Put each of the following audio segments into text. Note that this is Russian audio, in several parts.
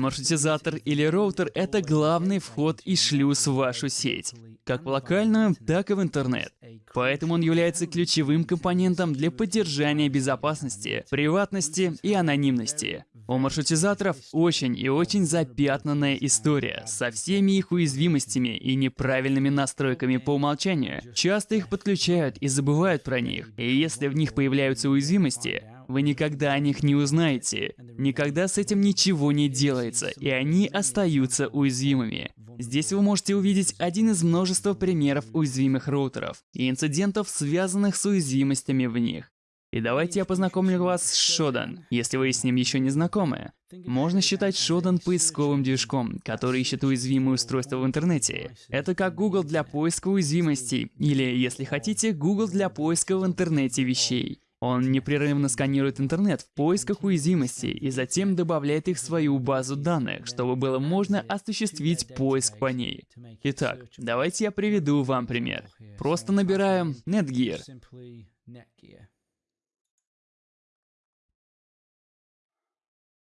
Маршрутизатор или роутер — это главный вход и шлюз в вашу сеть, как в локальную, так и в интернет. Поэтому он является ключевым компонентом для поддержания безопасности, приватности и анонимности. У маршрутизаторов очень и очень запятнанная история со всеми их уязвимостями и неправильными настройками по умолчанию. Часто их подключают и забывают про них. И если в них появляются уязвимости, вы никогда о них не узнаете. Никогда с этим ничего не делается, и они остаются уязвимыми. Здесь вы можете увидеть один из множества примеров уязвимых роутеров и инцидентов, связанных с уязвимостями в них. И давайте я познакомлю вас с Shodan, если вы с ним еще не знакомы. Можно считать Shodan поисковым движком, который ищет уязвимые устройства в интернете. Это как Google для поиска уязвимостей, или, если хотите, Google для поиска в интернете вещей. Он непрерывно сканирует интернет в поисках уязвимостей и затем добавляет их в свою базу данных, чтобы было можно осуществить поиск по ней. Итак, давайте я приведу вам пример. Просто набираем Netgear.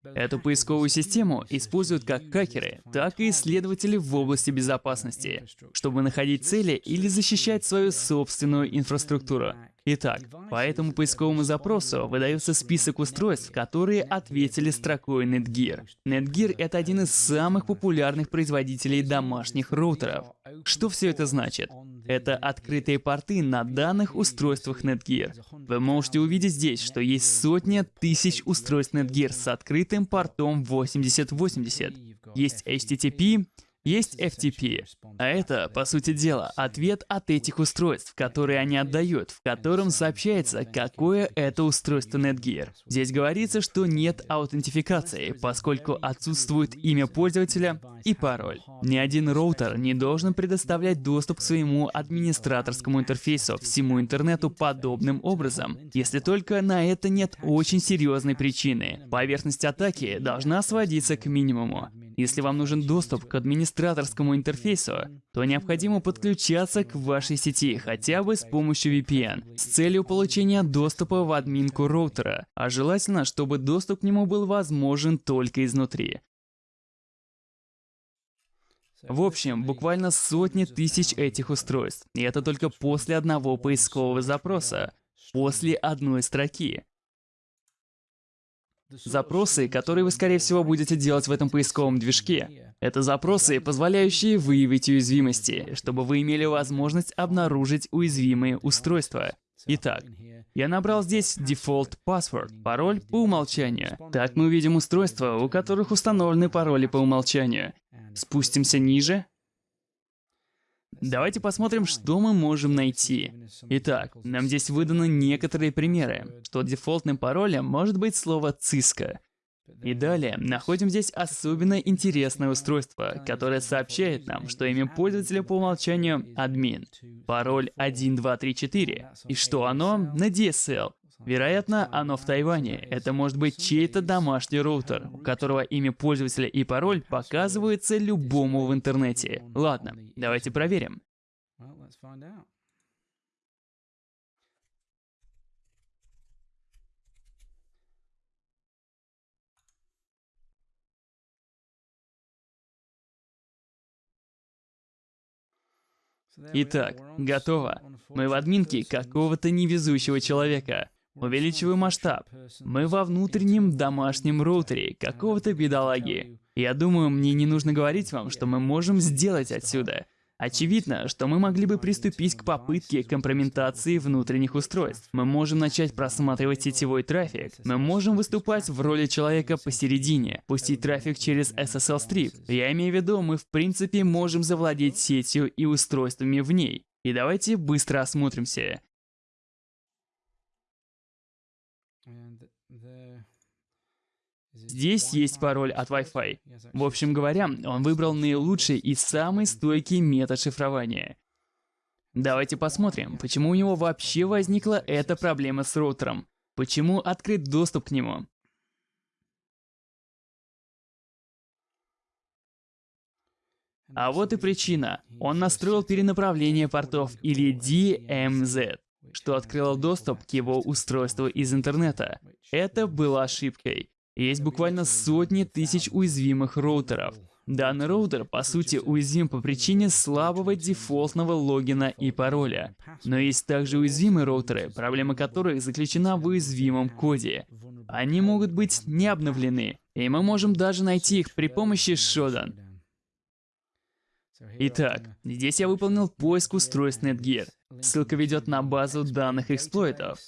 Эту поисковую систему используют как хакеры, так и исследователи в области безопасности, чтобы находить цели или защищать свою собственную инфраструктуру. Итак, по этому поисковому запросу выдается список устройств, которые ответили строкой Netgear. Netgear — это один из самых популярных производителей домашних роутеров. Что все это значит? Это открытые порты на данных устройствах Netgear. Вы можете увидеть здесь, что есть сотни тысяч устройств Netgear с открытым портом 8080. Есть HTTP, есть FTP, а это, по сути дела, ответ от этих устройств, которые они отдают, в котором сообщается, какое это устройство Netgear. Здесь говорится, что нет аутентификации, поскольку отсутствует имя пользователя и пароль. Ни один роутер не должен предоставлять доступ к своему администраторскому интерфейсу всему интернету подобным образом, если только на это нет очень серьезной причины. Поверхность атаки должна сводиться к минимуму. Если вам нужен доступ к администраторскому интерфейсу, то необходимо подключаться к вашей сети хотя бы с помощью VPN с целью получения доступа в админку роутера, а желательно, чтобы доступ к нему был возможен только изнутри. В общем, буквально сотни тысяч этих устройств. И это только после одного поискового запроса, после одной строки. Запросы, которые вы, скорее всего, будете делать в этом поисковом движке, это запросы, позволяющие выявить уязвимости, чтобы вы имели возможность обнаружить уязвимые устройства. Итак, я набрал здесь default password, пароль по умолчанию. Так мы увидим устройства, у которых установлены пароли по умолчанию. Спустимся ниже, Давайте посмотрим, что мы можем найти. Итак, нам здесь выданы некоторые примеры, что дефолтным паролем может быть слово «циска». И далее находим здесь особенно интересное устройство, которое сообщает нам, что имя пользователя по умолчанию админ, пароль 1234, и что оно? На DSL, Вероятно, оно в Тайване. Это может быть чей-то домашний роутер, у которого имя пользователя и пароль показываются любому в интернете. Ладно, давайте проверим. Итак, готово. Мы в админке какого-то невезущего человека. Увеличиваю масштаб. Мы во внутреннем домашнем роутере какого-то бедолаги. Я думаю, мне не нужно говорить вам, что мы можем сделать отсюда. Очевидно, что мы могли бы приступить к попытке компрометации внутренних устройств. Мы можем начать просматривать сетевой трафик. Мы можем выступать в роли человека посередине, пустить трафик через SSL Strip. Я имею в виду, мы в принципе можем завладеть сетью и устройствами в ней. И давайте быстро осмотримся. Здесь есть пароль от Wi-Fi. В общем говоря, он выбрал наилучший и самый стойкий метод шифрования. Давайте посмотрим, почему у него вообще возникла эта проблема с роутером. Почему открыт доступ к нему. А вот и причина. Он настроил перенаправление портов или DMZ, что открыло доступ к его устройству из интернета. Это было ошибкой. Есть буквально сотни тысяч уязвимых роутеров. Данный роутер, по сути, уязвим по причине слабого дефолтного логина и пароля. Но есть также уязвимые роутеры, проблема которых заключена в уязвимом коде. Они могут быть не обновлены, и мы можем даже найти их при помощи Shodan. Итак, здесь я выполнил поиск устройств Netgear. Ссылка ведет на базу данных эксплойтов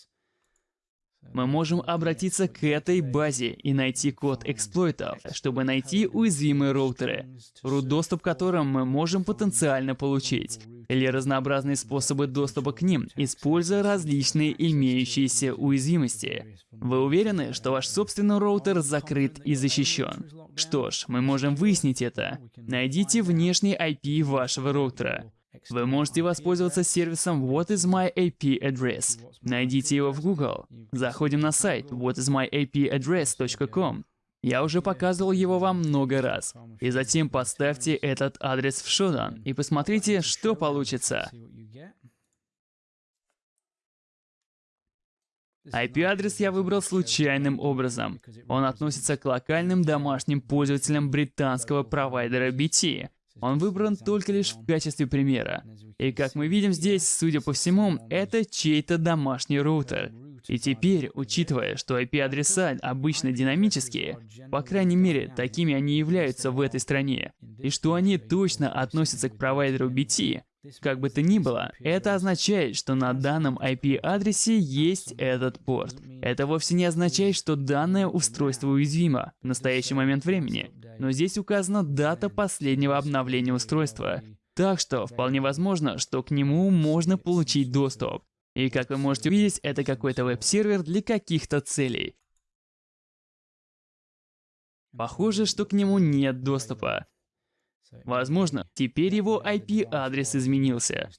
мы можем обратиться к этой базе и найти код эксплойтов, чтобы найти уязвимые роутеры, root доступ к которым мы можем потенциально получить, или разнообразные способы доступа к ним, используя различные имеющиеся уязвимости. Вы уверены, что ваш собственный роутер закрыт и защищен? Что ж, мы можем выяснить это. Найдите внешний IP вашего роутера. Вы можете воспользоваться сервисом What is my IP address. Найдите его в Google. Заходим на сайт whatismyipaddress.com. Я уже показывал его вам много раз. И затем поставьте этот адрес в Shodan и посмотрите, что получится. IP-адрес я выбрал случайным образом. Он относится к локальным домашним пользователям британского провайдера BT, он выбран только лишь в качестве примера. И как мы видим здесь, судя по всему, это чей-то домашний роутер. И теперь, учитывая, что IP-адреса обычно динамические, по крайней мере, такими они являются в этой стране, и что они точно относятся к провайдеру BT, как бы то ни было, это означает, что на данном IP-адресе есть этот порт. Это вовсе не означает, что данное устройство уязвимо в настоящий момент времени, но здесь указана дата последнего обновления устройства. Так что вполне возможно, что к нему можно получить доступ. И как вы можете увидеть, это какой-то веб-сервер для каких-то целей. Похоже, что к нему нет доступа. Возможно, теперь его IP-адрес изменился.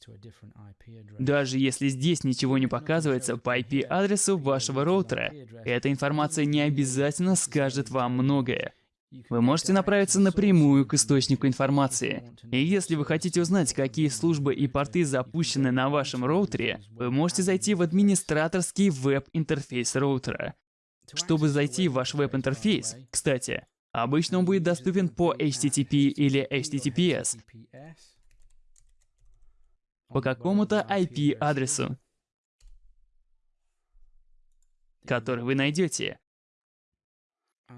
Даже если здесь ничего не показывается по IP-адресу вашего роутера, эта информация не обязательно скажет вам многое. Вы можете направиться напрямую к источнику информации. И если вы хотите узнать, какие службы и порты запущены на вашем роутере, вы можете зайти в администраторский веб-интерфейс роутера. Чтобы зайти в ваш веб-интерфейс, кстати, обычно он будет доступен по HTTP или HTTPS, по какому-то IP-адресу, который вы найдете.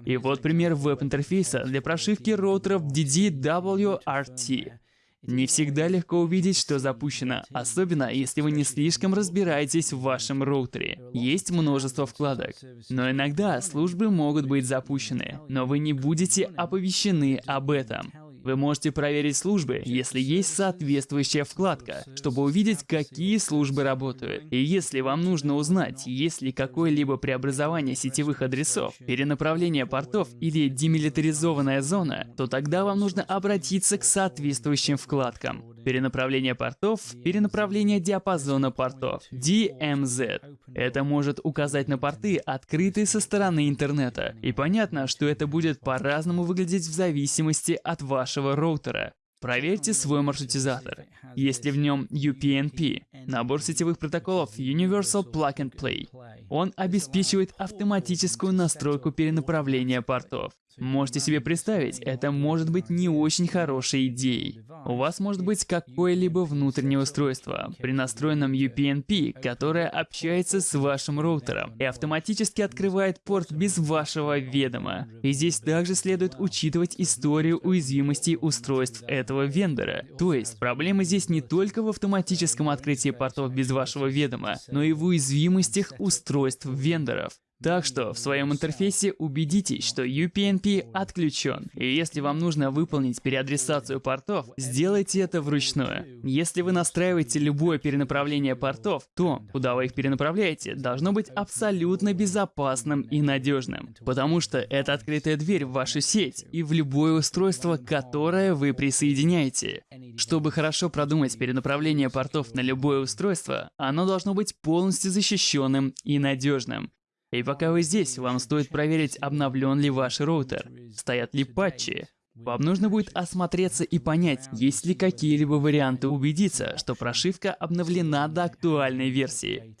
И вот пример веб-интерфейса для прошивки роутеров DDWRT. Не всегда легко увидеть, что запущено, особенно если вы не слишком разбираетесь в вашем роутере. Есть множество вкладок, но иногда службы могут быть запущены, но вы не будете оповещены об этом. Вы можете проверить службы, если есть соответствующая вкладка, чтобы увидеть, какие службы работают. И если вам нужно узнать, есть ли какое-либо преобразование сетевых адресов, перенаправление портов или демилитаризованная зона, то тогда вам нужно обратиться к соответствующим вкладкам. Перенаправление портов, перенаправление диапазона портов, DMZ. Это может указать на порты, открытые со стороны интернета. И понятно, что это будет по-разному выглядеть в зависимости от вашего роутера. Проверьте свой маршрутизатор. Есть ли в нем UPnP, набор сетевых протоколов Universal Plug and Play. Он обеспечивает автоматическую настройку перенаправления портов. Можете себе представить, это может быть не очень хорошей идеей. У вас может быть какое-либо внутреннее устройство при настроенном UPnP, которое общается с вашим роутером и автоматически открывает порт без вашего ведома. И здесь также следует учитывать историю уязвимостей устройств этого вендора. То есть, проблема здесь не только в автоматическом открытии портов без вашего ведома, но и в уязвимостях устройств вендоров. Так что в своем интерфейсе убедитесь, что UPnP отключен. И если вам нужно выполнить переадресацию портов, сделайте это вручную. Если вы настраиваете любое перенаправление портов, то, куда вы их перенаправляете, должно быть абсолютно безопасным и надежным. Потому что это открытая дверь в вашу сеть и в любое устройство, которое вы присоединяете. Чтобы хорошо продумать перенаправление портов на любое устройство, оно должно быть полностью защищенным и надежным. И пока вы здесь, вам стоит проверить, обновлен ли ваш роутер, стоят ли патчи. Вам нужно будет осмотреться и понять, есть ли какие-либо варианты убедиться, что прошивка обновлена до актуальной версии.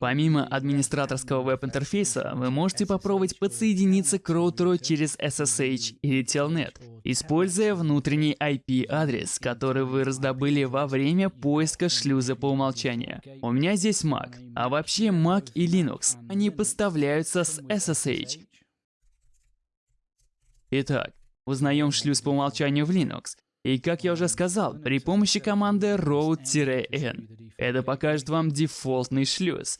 Помимо администраторского веб-интерфейса, вы можете попробовать подсоединиться к роутеру через SSH или Telnet, используя внутренний IP-адрес, который вы раздобыли во время поиска шлюза по умолчанию. У меня здесь Mac, а вообще Mac и Linux, они поставляются с SSH. Итак, узнаем шлюз по умолчанию в Linux. И как я уже сказал, при помощи команды route-n это покажет вам дефолтный шлюз.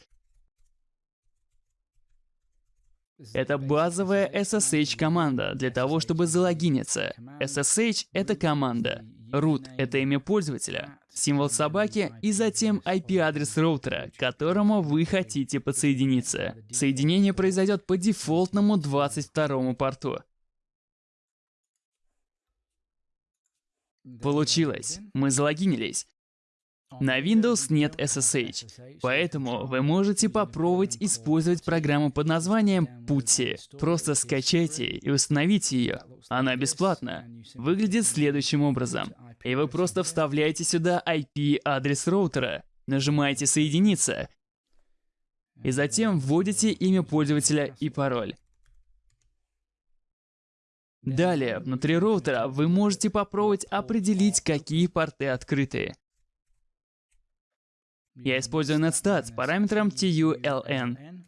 Это базовая SSH-команда для того, чтобы залогиниться. SSH — это команда. Root — это имя пользователя, символ собаки и затем IP-адрес роутера, к которому вы хотите подсоединиться. Соединение произойдет по дефолтному 22 порту. Получилось. Мы залогинились. На Windows нет SSH, поэтому вы можете попробовать использовать программу под названием Putty. Просто скачайте и установите ее. Она бесплатна. Выглядит следующим образом. И вы просто вставляете сюда IP-адрес роутера, нажимаете «Соединиться», и затем вводите имя пользователя и пароль. Далее, внутри роутера вы можете попробовать определить, какие порты открыты. Я использую netstat с параметром TULN.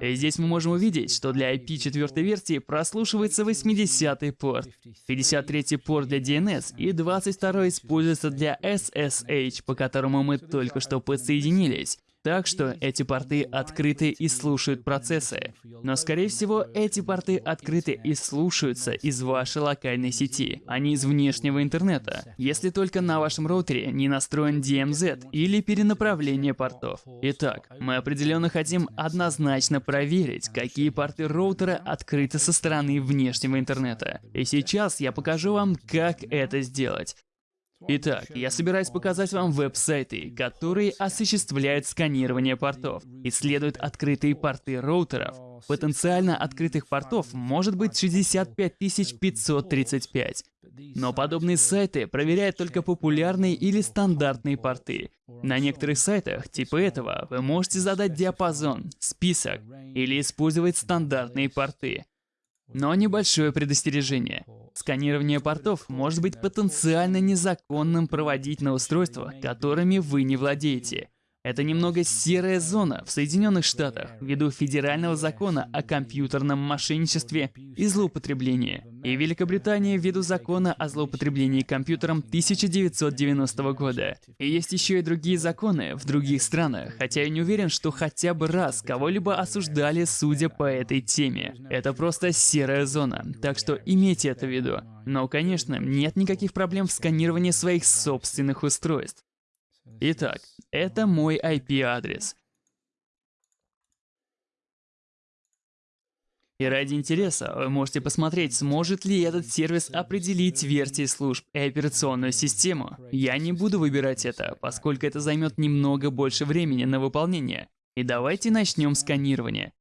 И здесь мы можем увидеть, что для IP четвертой версии прослушивается 80-й порт, 53-й порт для DNS и 22-й используется для SSH, по которому мы только что подсоединились. Так что эти порты открыты и слушают процессы. Но скорее всего эти порты открыты и слушаются из вашей локальной сети, а не из внешнего интернета, если только на вашем роутере не настроен DMZ или перенаправление портов. Итак, мы определенно хотим однозначно проверить, какие порты роутера открыты со стороны внешнего интернета. И сейчас я покажу вам, как это сделать. Итак, я собираюсь показать вам веб-сайты, которые осуществляют сканирование портов, исследуют открытые порты роутеров. Потенциально открытых портов может быть 65 535. Но подобные сайты проверяют только популярные или стандартные порты. На некоторых сайтах, типа этого, вы можете задать диапазон, список или использовать стандартные порты. Но небольшое предостережение. Сканирование портов может быть потенциально незаконным проводить на устройствах, которыми вы не владеете. Это немного серая зона в Соединенных Штатах ввиду федерального закона о компьютерном мошенничестве и злоупотреблении, и Великобритании ввиду закона о злоупотреблении компьютером 1990 года. И есть еще и другие законы в других странах, хотя я не уверен, что хотя бы раз кого-либо осуждали, судя по этой теме. Это просто серая зона, так что имейте это в виду. Но, конечно, нет никаких проблем в сканировании своих собственных устройств. Итак, это мой IP-адрес. И ради интереса вы можете посмотреть, сможет ли этот сервис определить версии служб и операционную систему. Я не буду выбирать это, поскольку это займет немного больше времени на выполнение. И давайте начнем сканирование.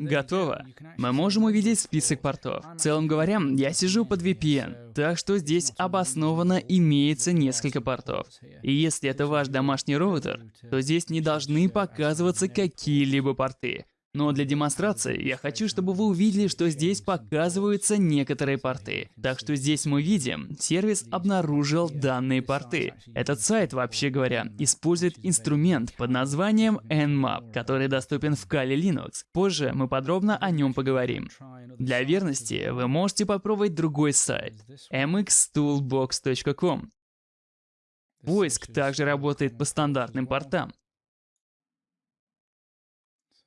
Готово. Мы можем увидеть список портов. В целом говоря, я сижу под VPN, так что здесь обоснованно имеется несколько портов. И если это ваш домашний роутер, то здесь не должны показываться какие-либо порты. Но для демонстрации я хочу, чтобы вы увидели, что здесь показываются некоторые порты. Так что здесь мы видим, сервис обнаружил данные порты. Этот сайт, вообще говоря, использует инструмент под названием Nmap, который доступен в Kali Linux. Позже мы подробно о нем поговорим. Для верности вы можете попробовать другой сайт mxtoolbox.com. Поиск также работает по стандартным портам.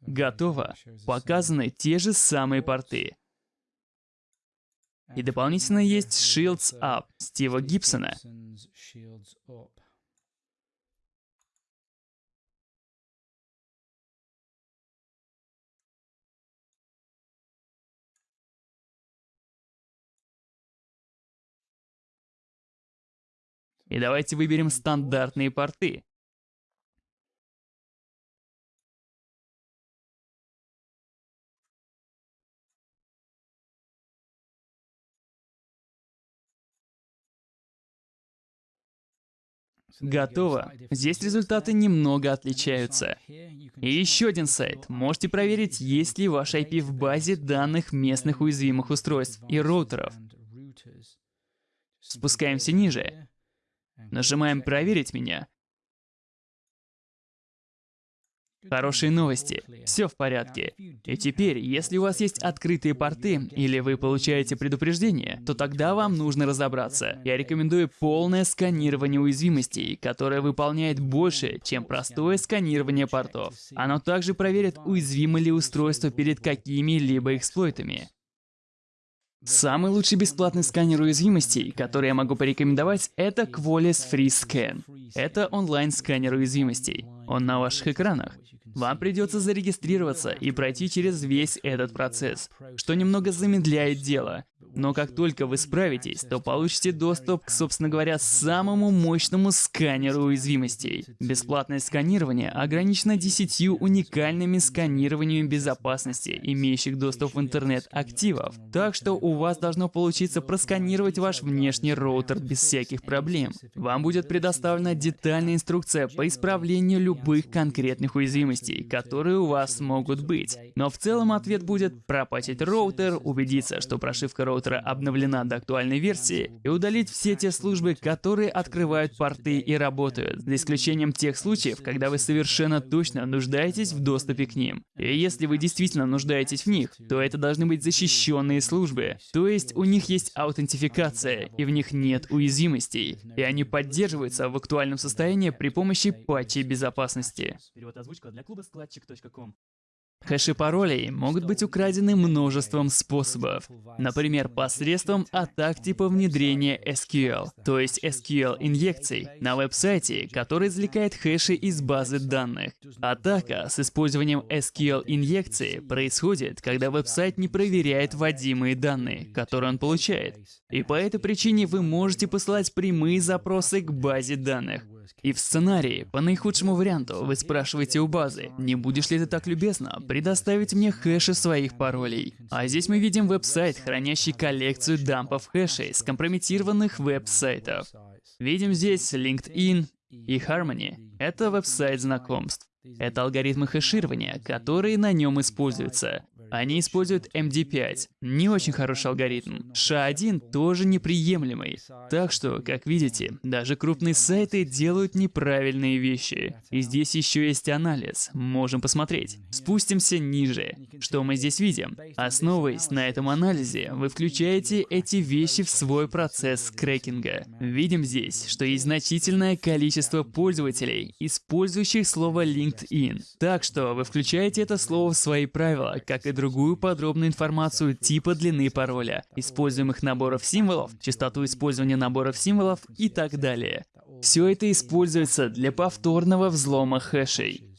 Готово. Показаны те же самые порты. И дополнительно есть Shields Up Стива Гибсона. И давайте выберем стандартные порты. Готово. Здесь результаты немного отличаются. И еще один сайт. Можете проверить, есть ли ваш IP в базе данных местных уязвимых устройств и роутеров. Спускаемся ниже. Нажимаем «Проверить меня». Хорошие новости. Все в порядке. И теперь, если у вас есть открытые порты, или вы получаете предупреждение, то тогда вам нужно разобраться. Я рекомендую полное сканирование уязвимостей, которое выполняет больше, чем простое сканирование портов. Оно также проверит, уязвимо ли устройство перед какими-либо эксплойтами. Самый лучший бесплатный сканер уязвимостей, который я могу порекомендовать, это Qualys Free Scan. Это онлайн-сканер уязвимостей. Он на ваших экранах. Вам придется зарегистрироваться и пройти через весь этот процесс, что немного замедляет дело. Но как только вы справитесь, то получите доступ к, собственно говоря, самому мощному сканеру уязвимостей. Бесплатное сканирование ограничено 10 уникальными сканированиями безопасности, имеющих доступ в интернет активов. Так что у вас должно получиться просканировать ваш внешний роутер без всяких проблем. Вам будет предоставлена детальная инструкция по исправлению любых конкретных уязвимостей, которые у вас могут быть. Но в целом ответ будет пропатить роутер, убедиться, что прошивка роутера роутера обновлена до актуальной версии, и удалить все те службы, которые открывают порты и работают, за исключением тех случаев, когда вы совершенно точно нуждаетесь в доступе к ним. И если вы действительно нуждаетесь в них, то это должны быть защищенные службы. То есть у них есть аутентификация, и в них нет уязвимостей, и они поддерживаются в актуальном состоянии при помощи патчей безопасности. Хэши паролей могут быть украдены множеством способов. Например, посредством атак типа внедрения SQL, то есть SQL-инъекций, на веб-сайте, который извлекает хэши из базы данных. Атака с использованием SQL-инъекции происходит, когда веб-сайт не проверяет вводимые данные, которые он получает. И по этой причине вы можете посылать прямые запросы к базе данных. И в сценарии, по наихудшему варианту, вы спрашиваете у базы, не будешь ли ты так любезно предоставить мне хэши своих паролей. А здесь мы видим веб-сайт, хранящий коллекцию дампов хэшей скомпрометированных веб-сайтов. Видим здесь LinkedIn и Harmony. Это веб-сайт знакомств. Это алгоритмы хэширования, которые на нем используются. Они используют MD5. Не очень хороший алгоритм. SHA-1 тоже неприемлемый. Так что, как видите, даже крупные сайты делают неправильные вещи. И здесь еще есть анализ. Можем посмотреть. Спустимся ниже. Что мы здесь видим? Основываясь на этом анализе, вы включаете эти вещи в свой процесс крекинга. Видим здесь, что есть значительное количество пользователей, использующих слово LinkedIn. Так что вы включаете это слово в свои правила, как и другие другую подробную информацию типа длины пароля, используемых наборов символов, частоту использования наборов символов и так далее. Все это используется для повторного взлома хэшей.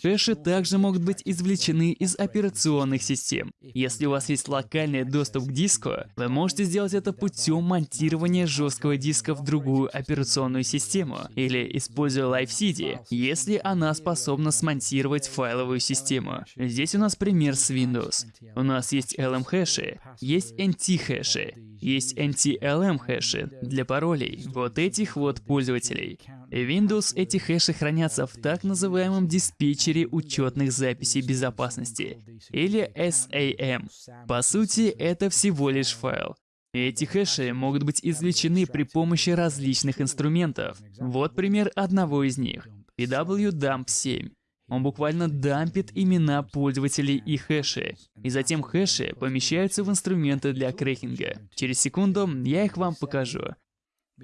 Хэши также могут быть извлечены из операционных систем. Если у вас есть локальный доступ к диску, вы можете сделать это путем монтирования жесткого диска в другую операционную систему, или используя LiveCD, если она способна смонтировать файловую систему. Здесь у нас пример с Windows. У нас есть LM-хэши, есть NT-хэши, есть NT-LM-хэши для паролей вот этих вот пользователей. Windows эти хэши хранятся в так называемом диспетчере учетных записей безопасности, или SAM. По сути, это всего лишь файл. Эти хэши могут быть извлечены при помощи различных инструментов. Вот пример одного из них — PWDump7. Он буквально дампит имена пользователей и хэши. И затем хэши помещаются в инструменты для крекинга. Через секунду я их вам покажу.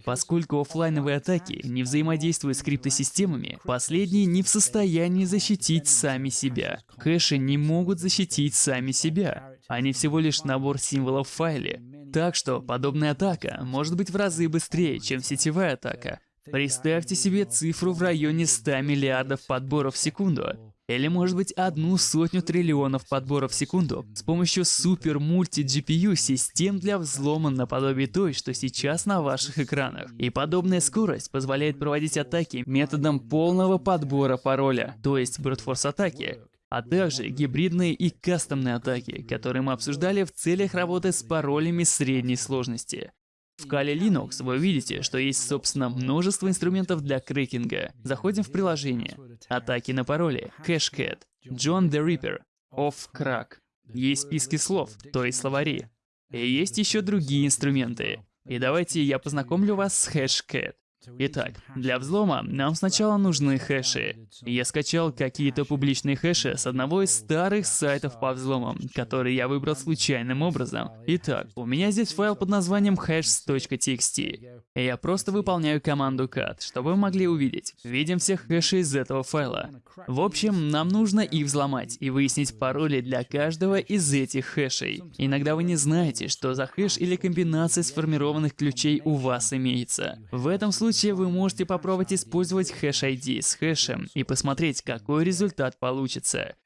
Поскольку офлайновые атаки не взаимодействуют с криптосистемами, последние не в состоянии защитить сами себя. Хэши не могут защитить сами себя. Они всего лишь набор символов в файле. Так что подобная атака может быть в разы быстрее, чем сетевая атака. Представьте себе цифру в районе 100 миллиардов подборов в секунду. Или может быть одну сотню триллионов подборов в секунду с помощью супер мульти GPU систем для взлома наподобие той, что сейчас на ваших экранах. И подобная скорость позволяет проводить атаки методом полного подбора пароля, то есть брутфорс атаки, а также гибридные и кастомные атаки, которые мы обсуждали в целях работы с паролями средней сложности. В Kali Linux вы увидите, что есть, собственно, множество инструментов для крекинга. Заходим в приложение. Атаки на пароли. Cashcat. John the Ripper. Off Crack. Есть списки слов, то есть словари. И есть еще другие инструменты. И давайте я познакомлю вас с Hashcat. Итак, для взлома нам сначала нужны хэши. Я скачал какие-то публичные хэши с одного из старых сайтов по взломам, который я выбрал случайным образом. Итак, у меня здесь файл под названием hash.txt. Я просто выполняю команду cat, чтобы вы могли увидеть. Видим всех хэшей из этого файла. В общем, нам нужно их взломать и выяснить пароли для каждого из этих хэшей. Иногда вы не знаете, что за хэш или комбинация сформированных ключей у вас имеется. В этом случае случае вы можете попробовать использовать хэш-ID с хэшем и посмотреть, какой результат получится.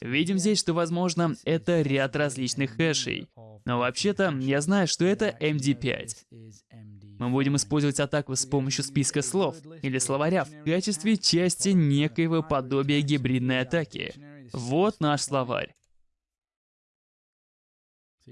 Видим здесь, что, возможно, это ряд различных хэшей. Но вообще-то, я знаю, что это MD5. Мы будем использовать атаку с помощью списка слов или словаря в качестве части некоего подобия гибридной атаки. Вот наш словарь.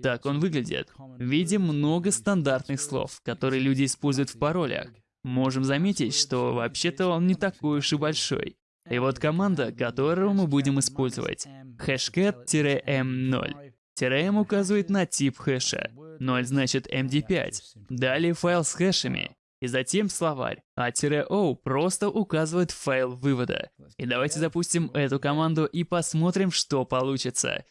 Так он выглядит. Видим много стандартных слов, которые люди используют в паролях. Можем заметить, что вообще-то он не такой уж и большой. И вот команда, которую мы будем использовать. hashcat-m0. m указывает на тип хэша. 0 значит MD5. Далее файл с хэшами. И затем словарь. А -o просто указывает файл вывода. И давайте запустим эту команду и посмотрим, что получится.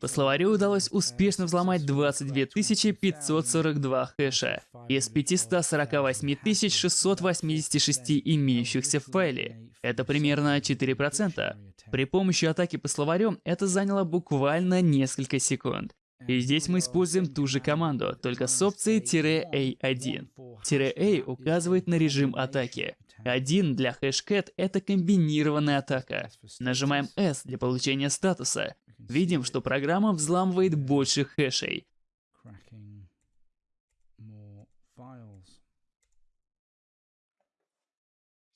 По словарю удалось успешно взломать 22 542 хэша из 548 686 имеющихся в файле. Это примерно 4%. При помощи атаки по словарю это заняло буквально несколько секунд. И здесь мы используем ту же команду, только с опцией "-a1". "-a" указывает на режим атаки. 1 для хэшкэт — это комбинированная атака. Нажимаем S для получения статуса. Видим, что программа взламывает больше хэшей.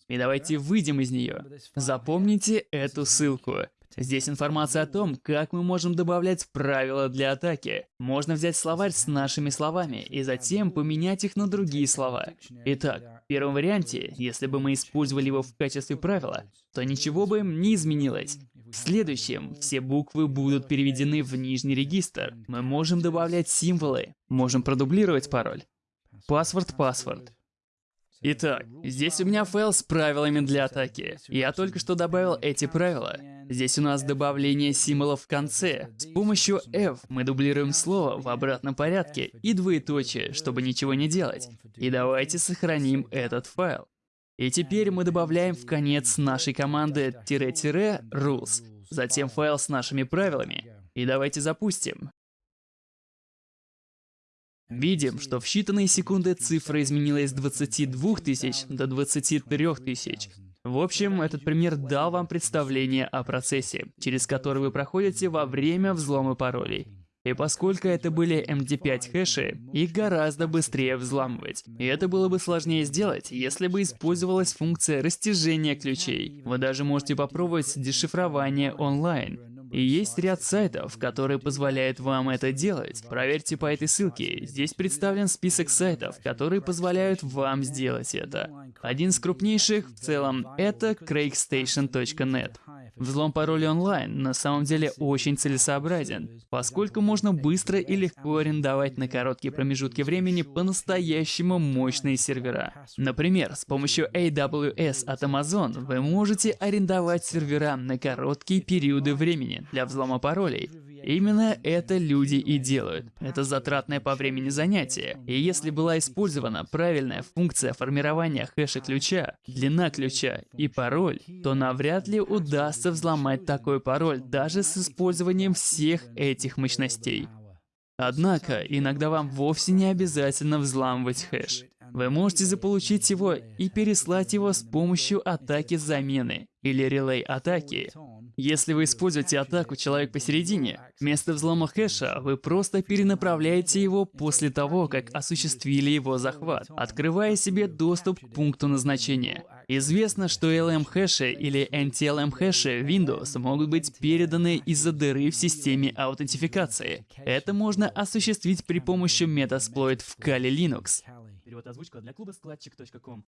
И давайте выйдем из нее. Запомните эту ссылку. Здесь информация о том, как мы можем добавлять правила для атаки. Можно взять словарь с нашими словами и затем поменять их на другие слова. Итак, в первом варианте, если бы мы использовали его в качестве правила, то ничего бы не изменилось. В следующем все буквы будут переведены в нижний регистр. Мы можем добавлять символы, можем продублировать пароль. Паспорт-паспорт. Итак, здесь у меня файл с правилами для атаки. Я только что добавил эти правила. Здесь у нас добавление символов в конце. С помощью F мы дублируем слово в обратном порядке и двоеточие, чтобы ничего не делать. И давайте сохраним этот файл. И теперь мы добавляем в конец нашей команды "-rules", затем файл с нашими правилами. И давайте запустим. Видим, что в считанные секунды цифра изменилась с 22 тысяч до 23 тысяч. В общем, этот пример дал вам представление о процессе, через который вы проходите во время взлома паролей. И поскольку это были MD5 хэши, их гораздо быстрее взламывать. И это было бы сложнее сделать, если бы использовалась функция растяжения ключей. Вы даже можете попробовать дешифрование онлайн. И есть ряд сайтов, которые позволяют вам это делать. Проверьте по этой ссылке. Здесь представлен список сайтов, которые позволяют вам сделать это. Один из крупнейших в целом это crackstation.net. Взлом пароля онлайн на самом деле очень целесообразен, поскольку можно быстро и легко арендовать на короткие промежутки времени по-настоящему мощные сервера. Например, с помощью AWS от Amazon вы можете арендовать сервера на короткие периоды времени для взлома паролей. Именно это люди и делают. Это затратное по времени занятие. И если была использована правильная функция формирования хэша ключа, длина ключа и пароль, то навряд ли удастся взломать такой пароль даже с использованием всех этих мощностей. Однако, иногда вам вовсе не обязательно взламывать хэш. Вы можете заполучить его и переслать его с помощью атаки замены или релей атаки. Если вы используете атаку «Человек посередине», вместо взлома хэша вы просто перенаправляете его после того, как осуществили его захват, открывая себе доступ к пункту назначения. Известно, что LM-хэши или NTLM-хэши Windows могут быть переданы из-за дыры в системе аутентификации. Это можно осуществить при помощи Metasploit в Kali Linux. Перевод озвучка для клуба складчик.ком.